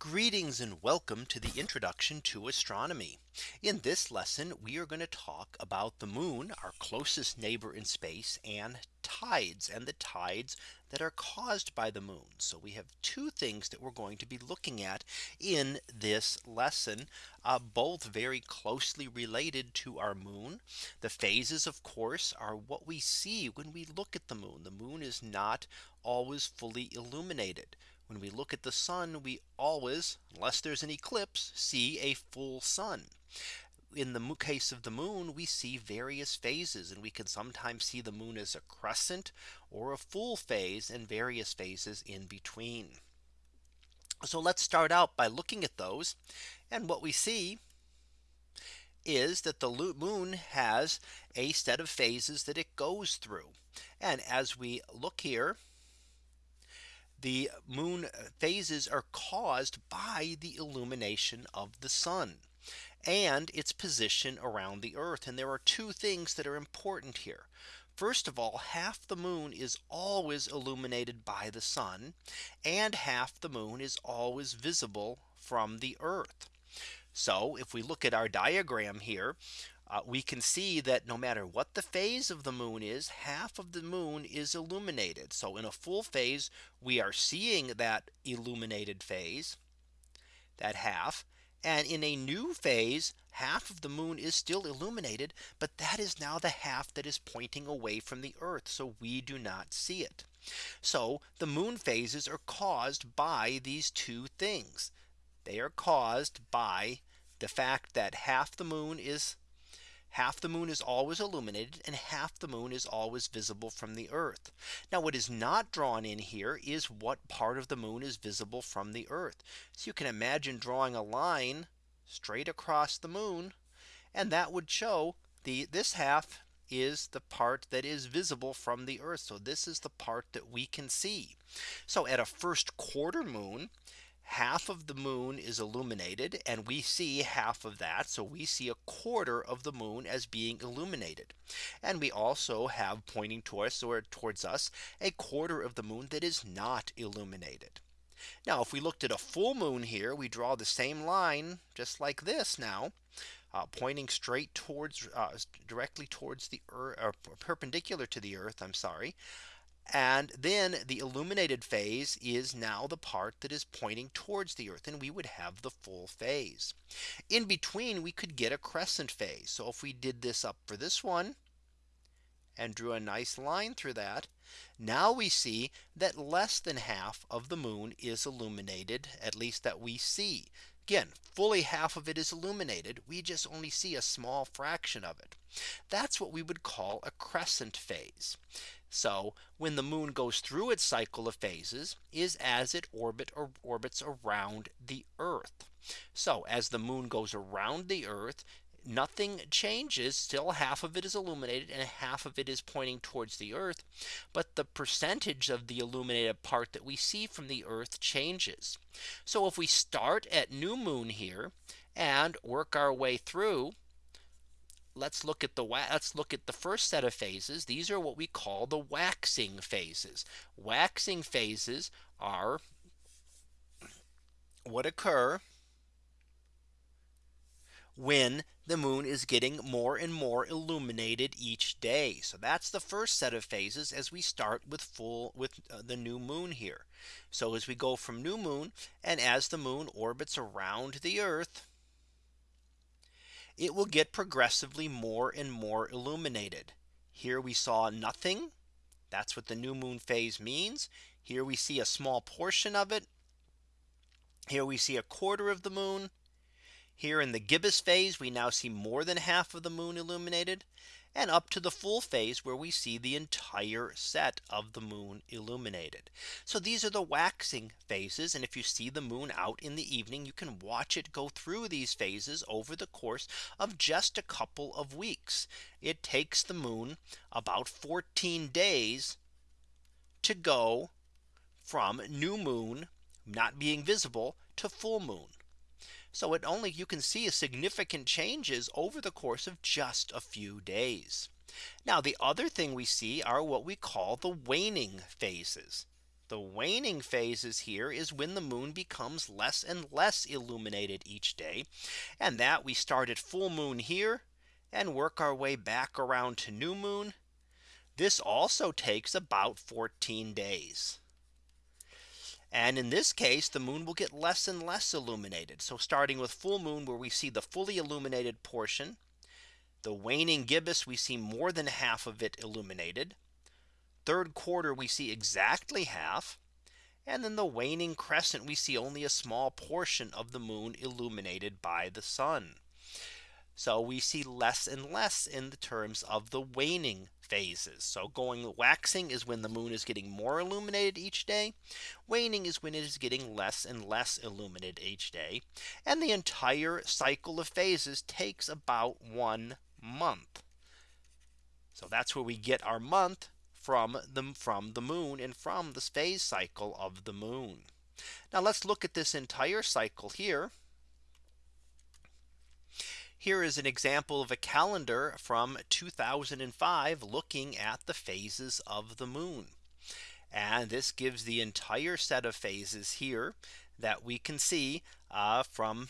Greetings and welcome to the introduction to astronomy. In this lesson, we are going to talk about the moon, our closest neighbor in space and tides and the tides that are caused by the moon. So we have two things that we're going to be looking at in this lesson, uh, both very closely related to our moon. The phases, of course, are what we see when we look at the moon. The moon is not always fully illuminated. When we look at the sun, we always, unless there's an eclipse, see a full sun. In the case of the moon, we see various phases and we can sometimes see the moon as a crescent or a full phase and various phases in between. So let's start out by looking at those. And what we see is that the moon has a set of phases that it goes through. And as we look here, the moon phases are caused by the illumination of the sun and its position around the earth. And there are two things that are important here. First of all, half the moon is always illuminated by the sun and half the moon is always visible from the earth. So if we look at our diagram here, uh, we can see that no matter what the phase of the moon is, half of the moon is illuminated. So in a full phase, we are seeing that illuminated phase, that half. And in a new phase, half of the moon is still illuminated, but that is now the half that is pointing away from the earth. So we do not see it. So the moon phases are caused by these two things. They are caused by the fact that half the moon is half the moon is always illuminated and half the moon is always visible from the earth. Now what is not drawn in here is what part of the moon is visible from the earth. So you can imagine drawing a line straight across the moon and that would show the this half is the part that is visible from the earth. So this is the part that we can see. So at a first quarter moon, half of the moon is illuminated and we see half of that. So we see a quarter of the moon as being illuminated. And we also have pointing towards or towards us a quarter of the moon that is not illuminated. Now if we looked at a full moon here, we draw the same line just like this now. Uh, pointing straight towards uh, directly towards the earth or perpendicular to the earth I'm sorry and then the illuminated phase is now the part that is pointing towards the earth and we would have the full phase. In between we could get a crescent phase. So if we did this up for this one and drew a nice line through that. Now we see that less than half of the moon is illuminated, at least that we see. Again, fully half of it is illuminated. We just only see a small fraction of it. That's what we would call a crescent phase. So when the moon goes through its cycle of phases is as it orbit or orbits around the earth. So as the moon goes around the earth, nothing changes still half of it is illuminated and half of it is pointing towards the earth but the percentage of the illuminated part that we see from the earth changes so if we start at new moon here and work our way through let's look at the let's look at the first set of phases. These are what we call the waxing phases. Waxing phases are what occur when the moon is getting more and more illuminated each day. So that's the first set of phases as we start with full with uh, the new moon here. So as we go from new moon and as the moon orbits around the earth it will get progressively more and more illuminated. Here we saw nothing. That's what the new moon phase means. Here we see a small portion of it. Here we see a quarter of the moon. Here in the gibbous phase, we now see more than half of the moon illuminated and up to the full phase where we see the entire set of the moon illuminated. So these are the waxing phases. And if you see the moon out in the evening, you can watch it go through these phases over the course of just a couple of weeks. It takes the moon about 14 days to go from new moon not being visible to full moon. So it only you can see significant changes over the course of just a few days. Now the other thing we see are what we call the waning phases. The waning phases here is when the moon becomes less and less illuminated each day. And that we start at full moon here and work our way back around to new moon. This also takes about 14 days. And in this case, the moon will get less and less illuminated. So starting with full moon where we see the fully illuminated portion, the waning gibbous, we see more than half of it illuminated. Third quarter, we see exactly half. And then the waning crescent, we see only a small portion of the moon illuminated by the sun. So we see less and less in the terms of the waning phases. So going waxing is when the moon is getting more illuminated each day. Waning is when it is getting less and less illuminated each day. And the entire cycle of phases takes about one month. So that's where we get our month from the from the moon and from the phase cycle of the moon. Now let's look at this entire cycle here. Here is an example of a calendar from 2005 looking at the phases of the moon. And this gives the entire set of phases here that we can see uh, from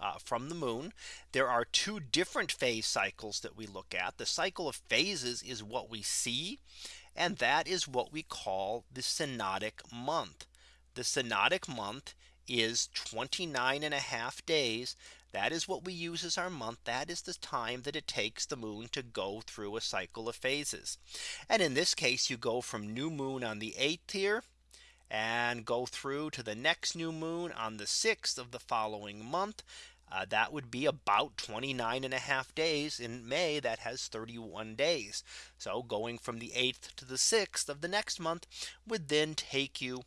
uh, from the moon. There are two different phase cycles that we look at. The cycle of phases is what we see. And that is what we call the synodic month. The synodic month is 29 and a half days that is what we use as our month. That is the time that it takes the moon to go through a cycle of phases. And in this case, you go from new moon on the 8th here and go through to the next new moon on the 6th of the following month. Uh, that would be about 29 and a half days in May that has 31 days. So going from the 8th to the 6th of the next month would then take you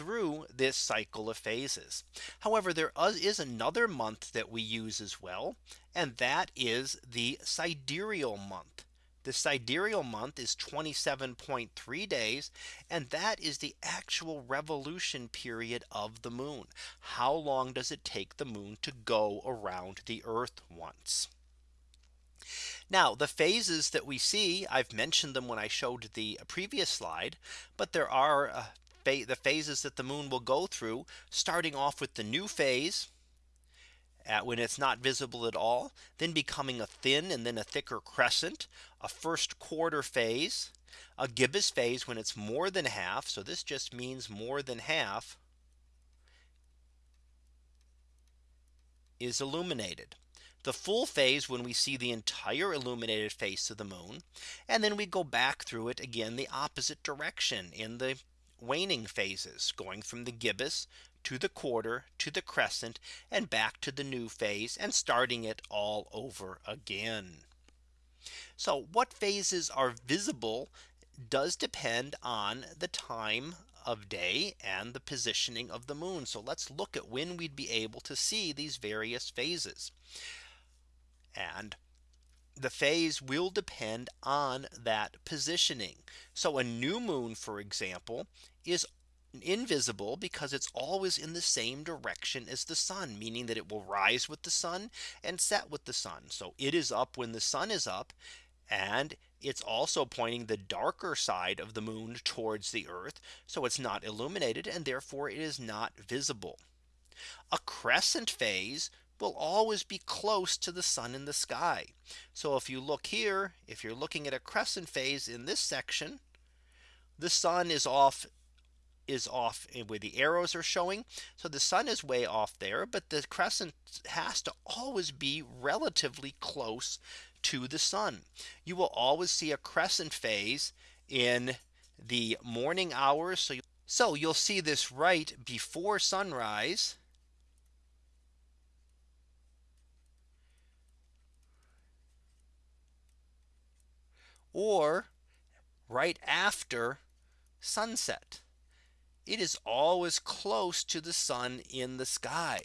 through this cycle of phases. However, there is another month that we use as well. And that is the sidereal month. The sidereal month is 27.3 days. And that is the actual revolution period of the moon. How long does it take the moon to go around the earth once? Now the phases that we see I've mentioned them when I showed the previous slide but there are uh, the phases that the moon will go through starting off with the new phase at when it's not visible at all then becoming a thin and then a thicker crescent a first quarter phase a gibbous phase when it's more than half so this just means more than half is illuminated. The full phase when we see the entire illuminated face of the moon and then we go back through it again the opposite direction in the waning phases going from the gibbous to the quarter to the crescent and back to the new phase and starting it all over again. So what phases are visible does depend on the time of day and the positioning of the moon. So let's look at when we'd be able to see these various phases. And the phase will depend on that positioning. So a new moon, for example, is invisible because it's always in the same direction as the sun, meaning that it will rise with the sun and set with the sun. So it is up when the sun is up. And it's also pointing the darker side of the moon towards the earth. So it's not illuminated and therefore it is not visible. A crescent phase will always be close to the sun in the sky. So if you look here, if you're looking at a crescent phase in this section, the sun is off is off where the arrows are showing. So the sun is way off there, but the crescent has to always be relatively close to the sun. You will always see a crescent phase in the morning hours. So, so you'll see this right before sunrise or right after sunset. It is always close to the sun in the sky.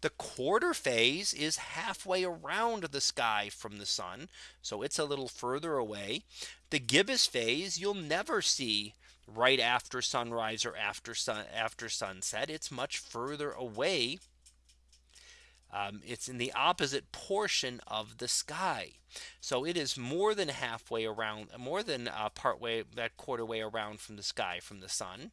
The quarter phase is halfway around the sky from the sun. So it's a little further away. The gibbous phase you'll never see right after sunrise or after sun after sunset. It's much further away um, it's in the opposite portion of the sky. So it is more than halfway around more than uh, part way that quarter way around from the sky from the sun.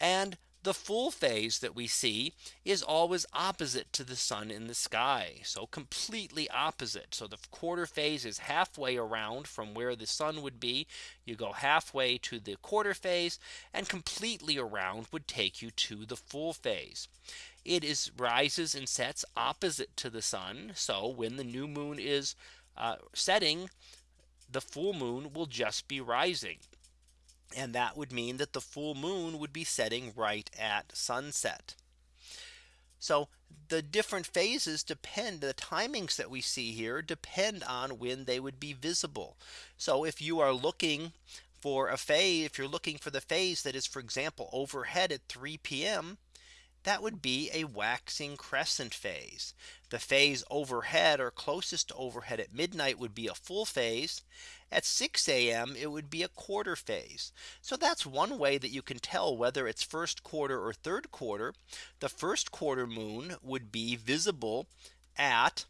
And the full phase that we see is always opposite to the sun in the sky. So completely opposite. So the quarter phase is halfway around from where the sun would be. You go halfway to the quarter phase and completely around would take you to the full phase. It is rises and sets opposite to the sun. So when the new moon is uh, setting, the full moon will just be rising. And that would mean that the full moon would be setting right at sunset. So the different phases depend the timings that we see here depend on when they would be visible. So if you are looking for a phase if you're looking for the phase that is for example overhead at 3 p.m that would be a waxing crescent phase. The phase overhead or closest to overhead at midnight would be a full phase. At 6 a.m. it would be a quarter phase. So that's one way that you can tell whether it's first quarter or third quarter. The first quarter moon would be visible at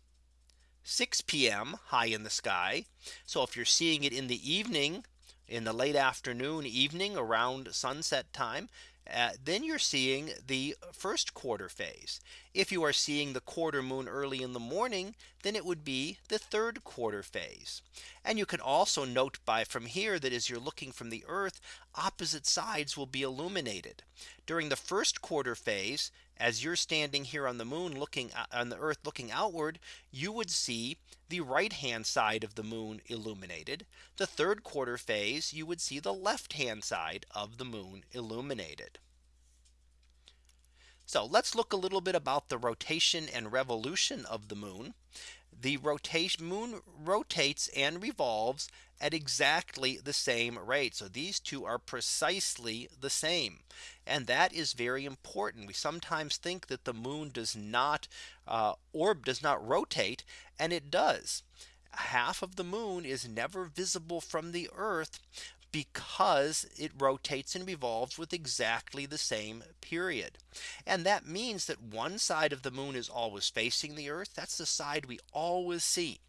6 p.m. high in the sky. So if you're seeing it in the evening in the late afternoon evening around sunset time uh, then you're seeing the first quarter phase. If you are seeing the quarter moon early in the morning, then it would be the third quarter phase. And you can also note by from here that as you're looking from the Earth, opposite sides will be illuminated. During the first quarter phase, as you're standing here on the moon looking uh, on the earth looking outward, you would see the right hand side of the moon illuminated. The third quarter phase, you would see the left hand side of the moon illuminated. So let's look a little bit about the rotation and revolution of the moon. The rotation moon rotates and revolves at exactly the same rate. So these two are precisely the same. And that is very important. We sometimes think that the moon does not uh, orb does not rotate and it does. Half of the moon is never visible from the Earth because it rotates and revolves with exactly the same period. And that means that one side of the moon is always facing the Earth. That's the side we always see.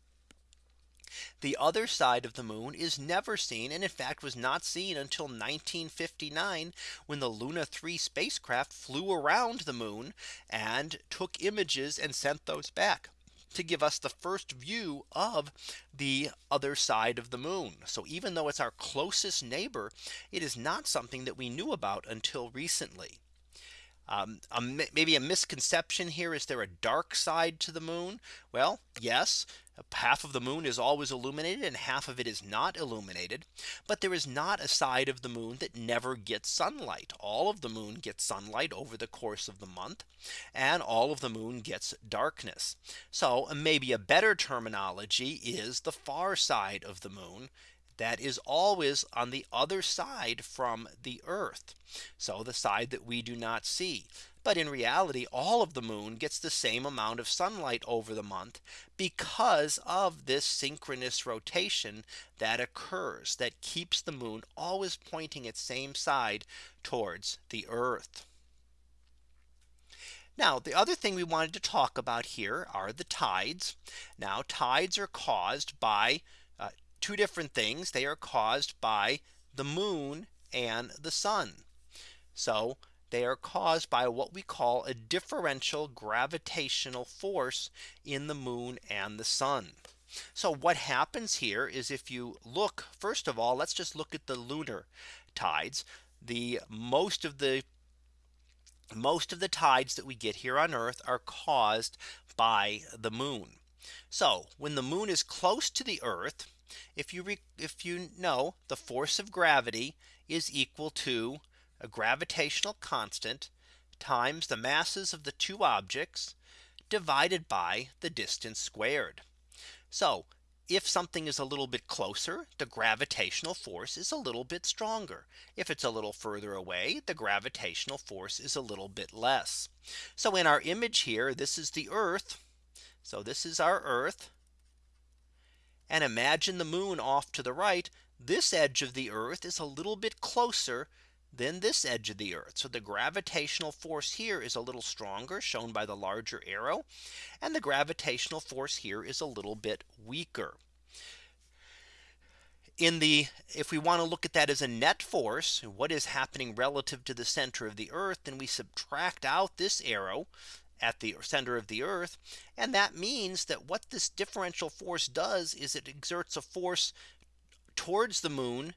The other side of the moon is never seen and in fact was not seen until 1959 when the Luna 3 spacecraft flew around the moon and took images and sent those back to give us the first view of the other side of the moon. So even though it's our closest neighbor, it is not something that we knew about until recently. Um, a, maybe a misconception here. Is there a dark side to the moon? Well, yes, half of the moon is always illuminated and half of it is not illuminated. But there is not a side of the moon that never gets sunlight. All of the moon gets sunlight over the course of the month and all of the moon gets darkness. So maybe a better terminology is the far side of the moon that is always on the other side from the Earth. So the side that we do not see. But in reality, all of the moon gets the same amount of sunlight over the month because of this synchronous rotation that occurs that keeps the moon always pointing its same side towards the Earth. Now the other thing we wanted to talk about here are the tides. Now tides are caused by two different things. They are caused by the moon and the sun. So they are caused by what we call a differential gravitational force in the moon and the sun. So what happens here is if you look first of all, let's just look at the lunar tides. The most of the most of the tides that we get here on Earth are caused by the moon. So when the moon is close to the Earth, if you if you know the force of gravity is equal to a gravitational constant times the masses of the two objects divided by the distance squared. So if something is a little bit closer, the gravitational force is a little bit stronger. If it's a little further away, the gravitational force is a little bit less. So in our image here, this is the Earth. So this is our Earth. And imagine the moon off to the right. This edge of the Earth is a little bit closer than this edge of the Earth. So the gravitational force here is a little stronger shown by the larger arrow. And the gravitational force here is a little bit weaker. in the if we want to look at that as a net force, what is happening relative to the center of the earth, then we subtract out this arrow at the center of the earth. And that means that what this differential force does is it exerts a force towards the moon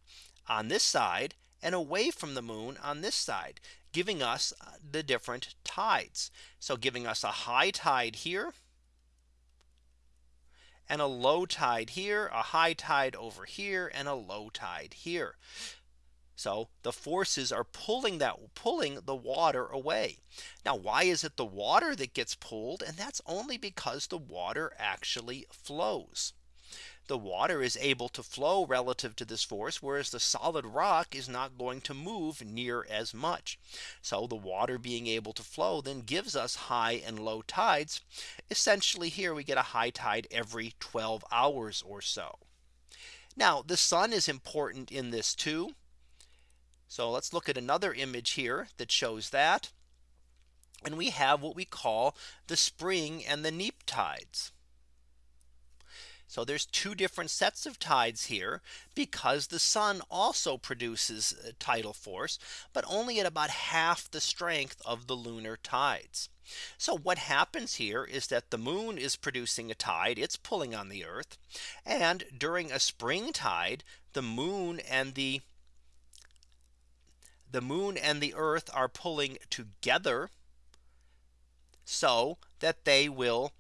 on this side and away from the moon on this side, giving us uh, the different tides. So giving us a high tide here and a low tide here, a high tide over here and a low tide here. So the forces are pulling that pulling the water away. Now, why is it the water that gets pulled? And that's only because the water actually flows the water is able to flow relative to this force, whereas the solid rock is not going to move near as much. So the water being able to flow then gives us high and low tides. Essentially here we get a high tide every 12 hours or so. Now the sun is important in this too. So let's look at another image here that shows that. And we have what we call the spring and the neap tides. So there's two different sets of tides here because the sun also produces tidal force, but only at about half the strength of the lunar tides. So what happens here is that the moon is producing a tide it's pulling on the earth and during a spring tide the moon and the the moon and the earth are pulling together so that they will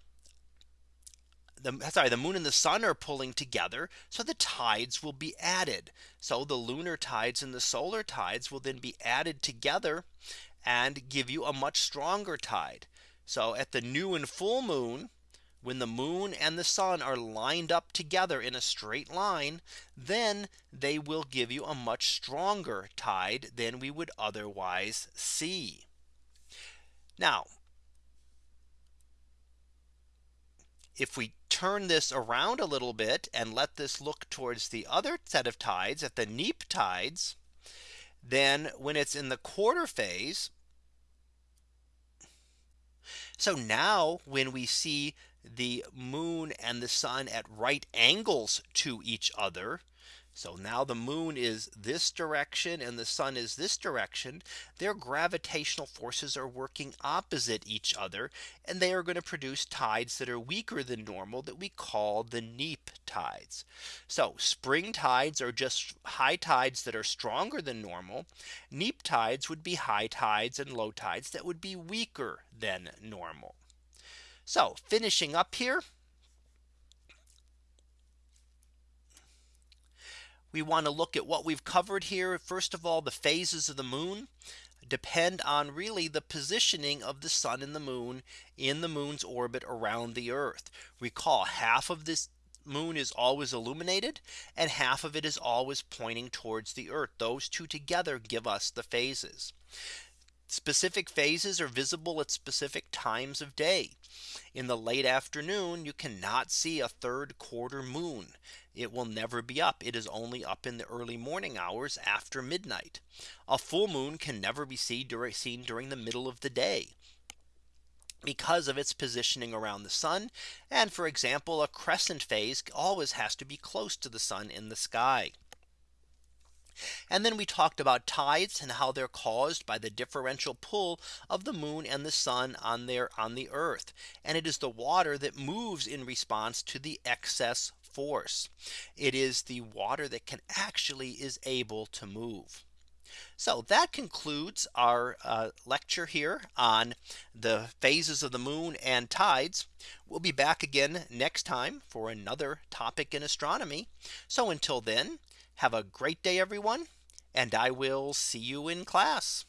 the sorry the moon and the sun are pulling together so the tides will be added. So the lunar tides and the solar tides will then be added together and give you a much stronger tide. So at the new and full moon when the moon and the sun are lined up together in a straight line then they will give you a much stronger tide than we would otherwise see now if we turn this around a little bit and let this look towards the other set of tides at the neap tides, then when it's in the quarter phase. So now when we see the moon and the sun at right angles to each other, so now the moon is this direction and the sun is this direction. Their gravitational forces are working opposite each other. And they are going to produce tides that are weaker than normal that we call the neap tides. So spring tides are just high tides that are stronger than normal. Neap tides would be high tides and low tides that would be weaker than normal. So finishing up here. we want to look at what we've covered here. First of all, the phases of the moon depend on really the positioning of the sun and the moon in the moon's orbit around the earth. Recall half of this moon is always illuminated and half of it is always pointing towards the earth. Those two together give us the phases. Specific phases are visible at specific times of day. In the late afternoon, you cannot see a third quarter moon it will never be up. It is only up in the early morning hours after midnight. A full moon can never be seen during the middle of the day because of its positioning around the sun. And for example, a crescent phase always has to be close to the sun in the sky. And then we talked about tides and how they're caused by the differential pull of the moon and the sun on their on the earth. And it is the water that moves in response to the excess force. It is the water that can actually is able to move. So that concludes our uh, lecture here on the phases of the moon and tides. We'll be back again next time for another topic in astronomy. So until then, have a great day, everyone, and I will see you in class.